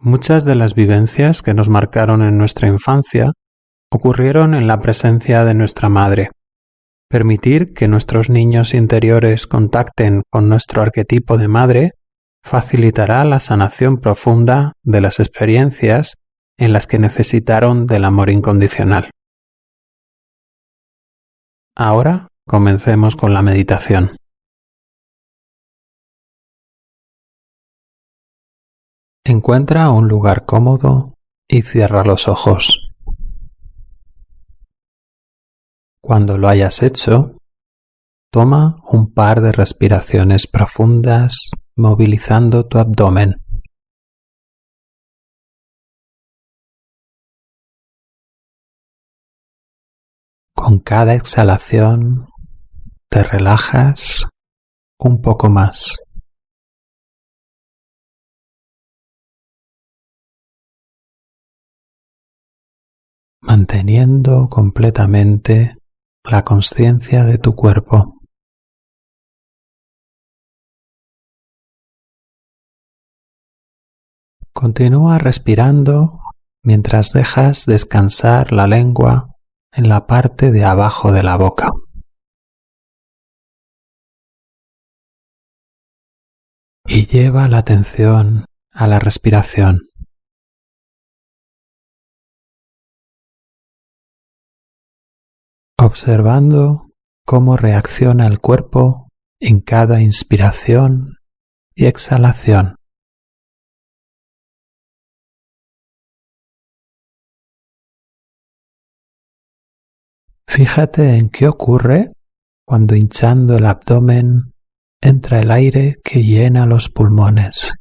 Muchas de las vivencias que nos marcaron en nuestra infancia ocurrieron en la presencia de nuestra madre. Permitir que nuestros niños interiores contacten con nuestro arquetipo de madre facilitará la sanación profunda de las experiencias en las que necesitaron del amor incondicional. Ahora comencemos con la meditación. Encuentra un lugar cómodo y cierra los ojos. Cuando lo hayas hecho, toma un par de respiraciones profundas movilizando tu abdomen. Con cada exhalación te relajas un poco más. Manteniendo completamente la conciencia de tu cuerpo. Continúa respirando mientras dejas descansar la lengua en la parte de abajo de la boca. Y lleva la atención a la respiración. Observando cómo reacciona el cuerpo en cada inspiración y exhalación. Fíjate en qué ocurre cuando hinchando el abdomen entra el aire que llena los pulmones.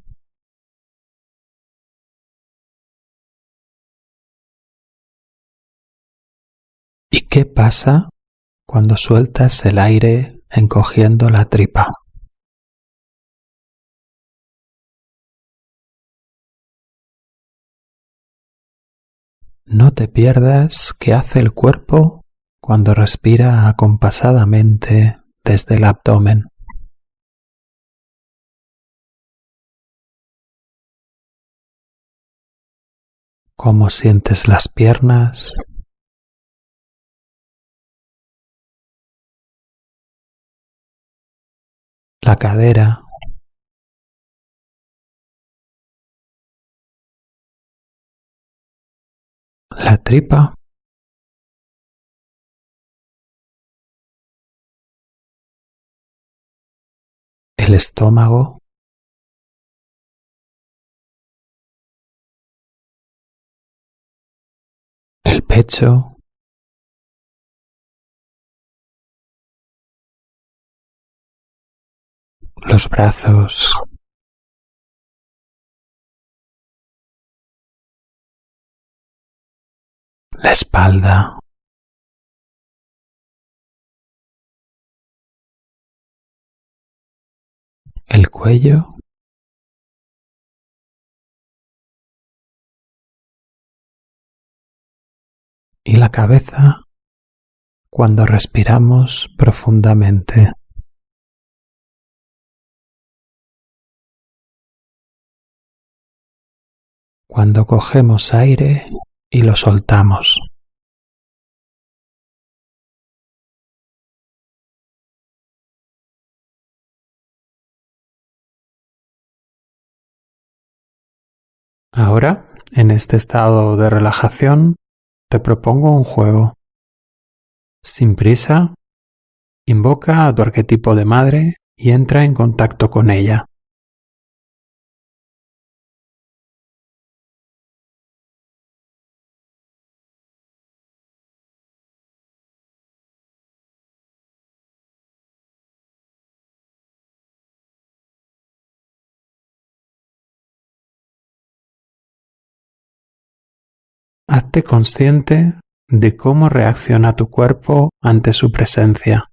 ¿Y qué pasa cuando sueltas el aire encogiendo la tripa? No te pierdas qué hace el cuerpo cuando respira acompasadamente desde el abdomen. ¿Cómo sientes las piernas? Cadera. La tripa. el estómago, el pecho, los brazos, la espalda, el cuello. Y la cabeza cuando respiramos profundamente. Cuando cogemos aire y lo soltamos. Ahora, en este estado de relajación, te propongo un juego. Sin prisa, invoca a tu arquetipo de madre y entra en contacto con ella. Hazte consciente de cómo reacciona tu cuerpo ante su presencia.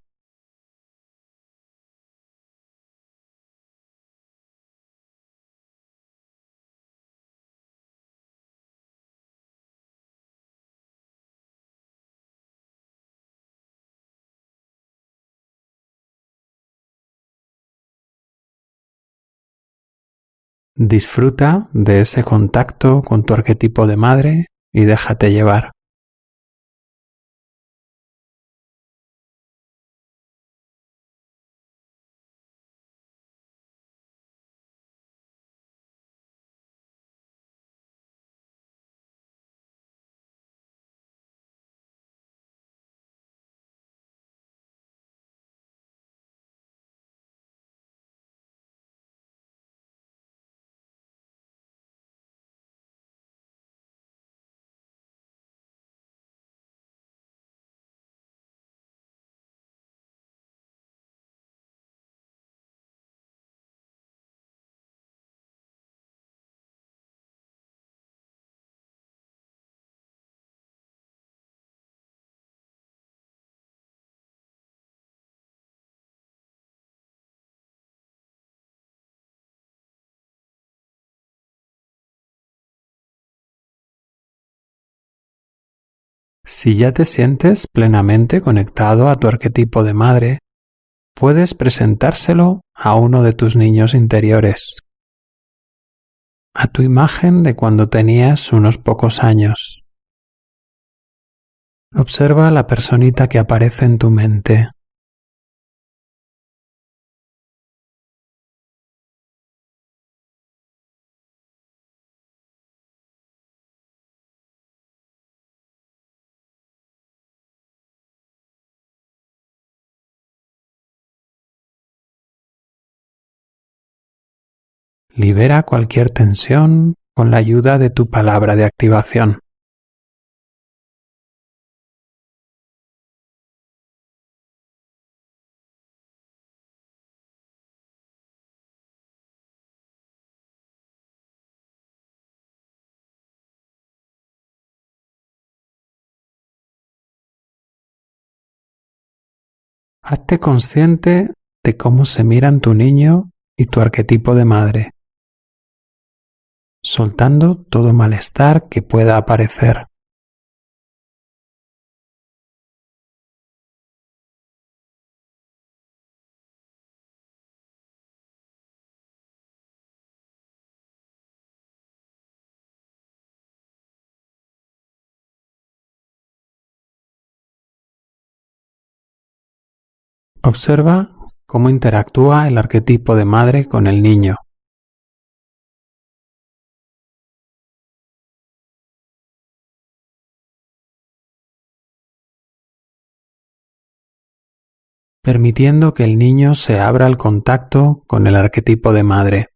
Disfruta de ese contacto con tu arquetipo de madre y déjate llevar. Si ya te sientes plenamente conectado a tu arquetipo de madre, puedes presentárselo a uno de tus niños interiores, a tu imagen de cuando tenías unos pocos años. Observa la personita que aparece en tu mente. Libera cualquier tensión con la ayuda de tu palabra de activación. Hazte consciente de cómo se miran tu niño y tu arquetipo de madre soltando todo malestar que pueda aparecer. Observa cómo interactúa el arquetipo de madre con el niño. Permitiendo que el niño se abra al contacto con el arquetipo de madre.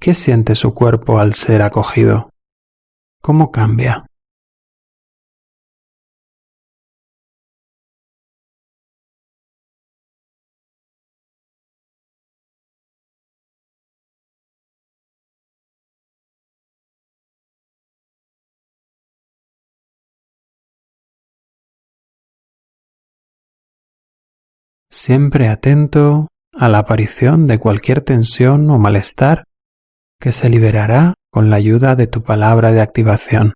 ¿Qué siente su cuerpo al ser acogido? ¿Cómo cambia? Siempre atento a la aparición de cualquier tensión o malestar que se liberará con la ayuda de tu palabra de activación.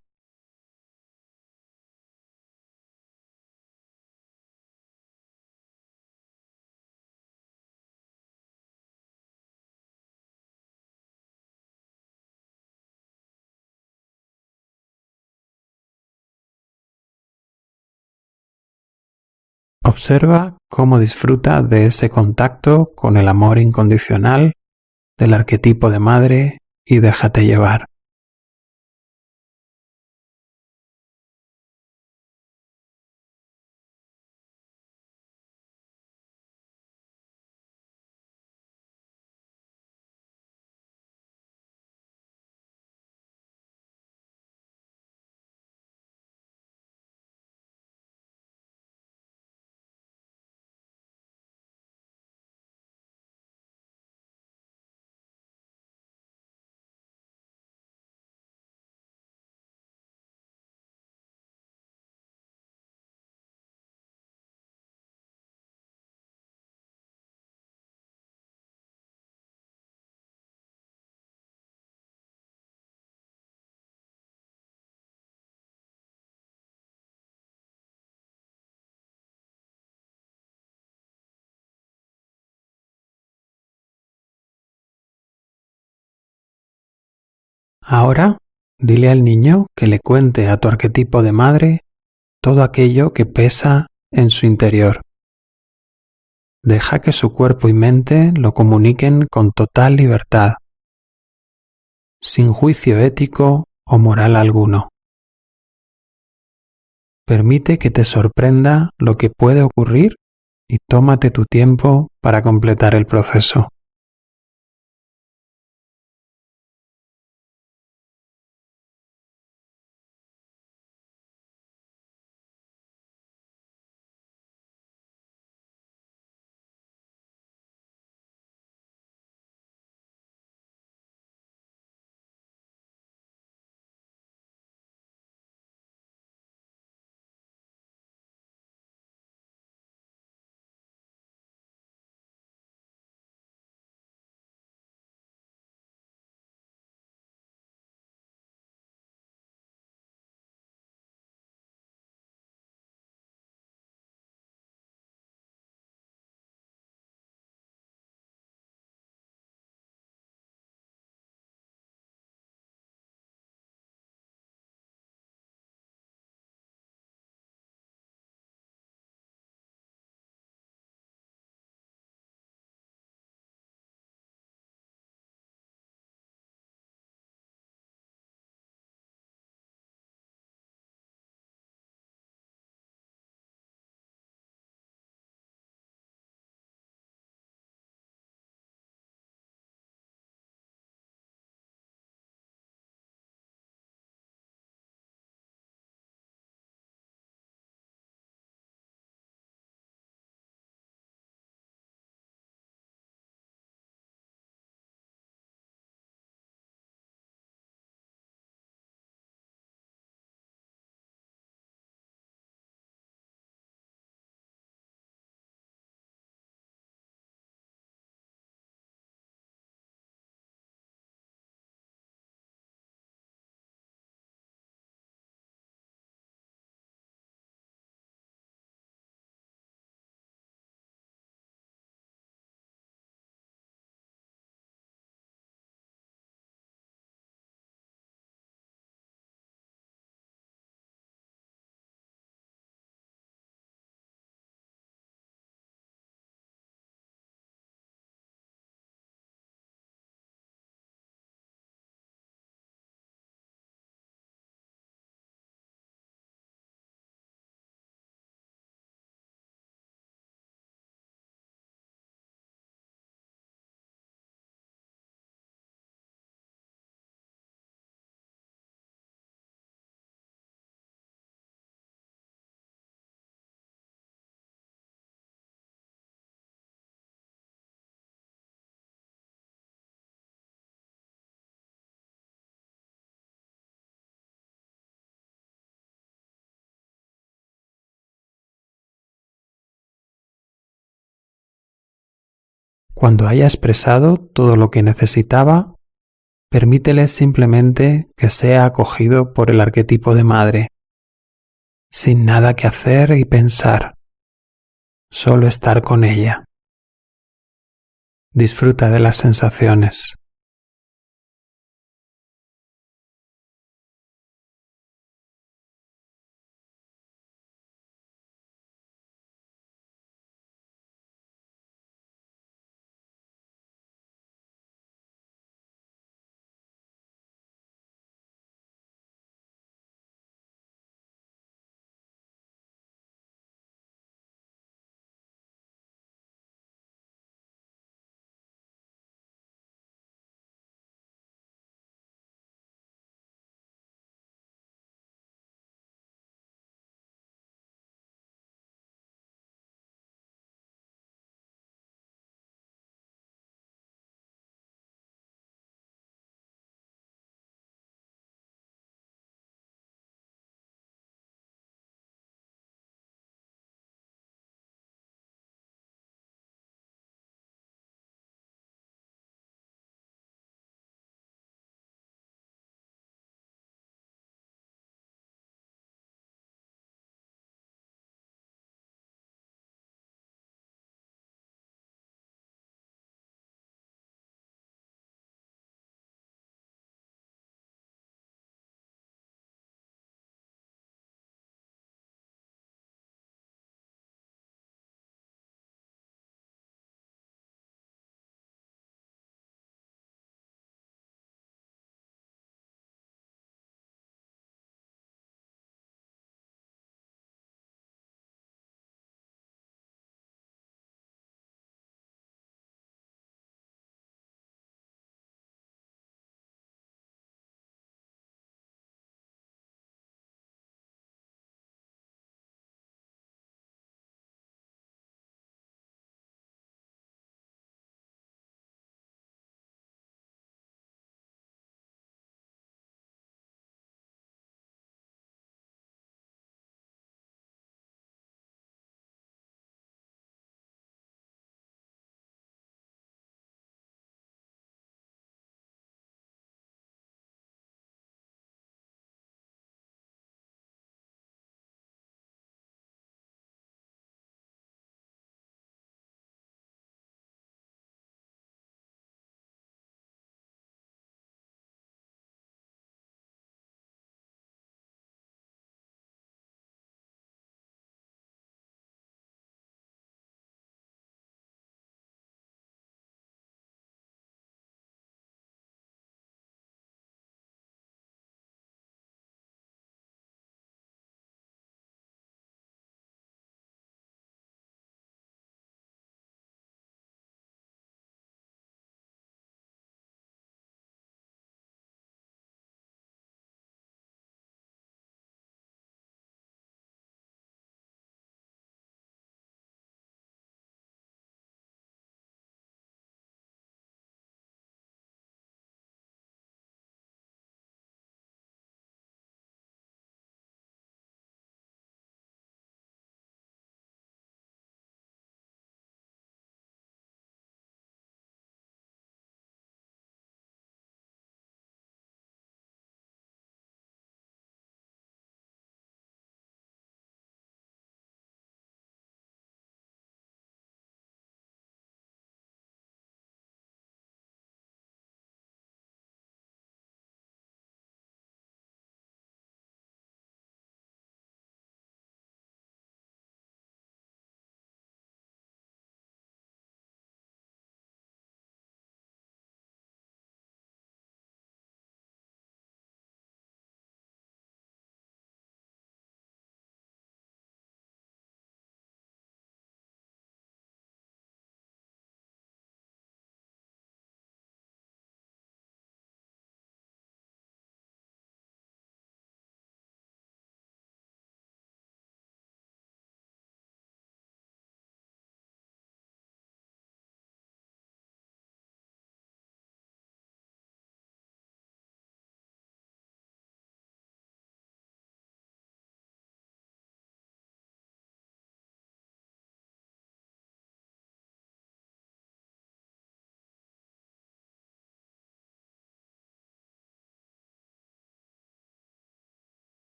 Observa cómo disfruta de ese contacto con el amor incondicional del arquetipo de madre y déjate llevar. Ahora, dile al niño que le cuente a tu arquetipo de madre todo aquello que pesa en su interior. Deja que su cuerpo y mente lo comuniquen con total libertad, sin juicio ético o moral alguno. Permite que te sorprenda lo que puede ocurrir y tómate tu tiempo para completar el proceso. Cuando haya expresado todo lo que necesitaba, permítele simplemente que sea acogido por el arquetipo de madre, sin nada que hacer y pensar, solo estar con ella. Disfruta de las sensaciones.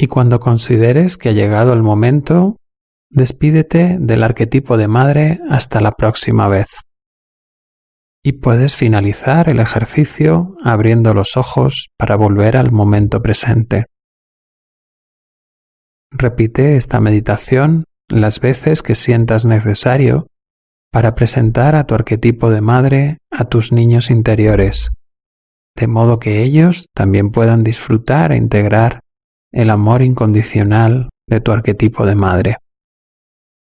Y cuando consideres que ha llegado el momento, despídete del arquetipo de madre hasta la próxima vez. Y puedes finalizar el ejercicio abriendo los ojos para volver al momento presente. Repite esta meditación las veces que sientas necesario para presentar a tu arquetipo de madre a tus niños interiores, de modo que ellos también puedan disfrutar e integrar el amor incondicional de tu arquetipo de madre.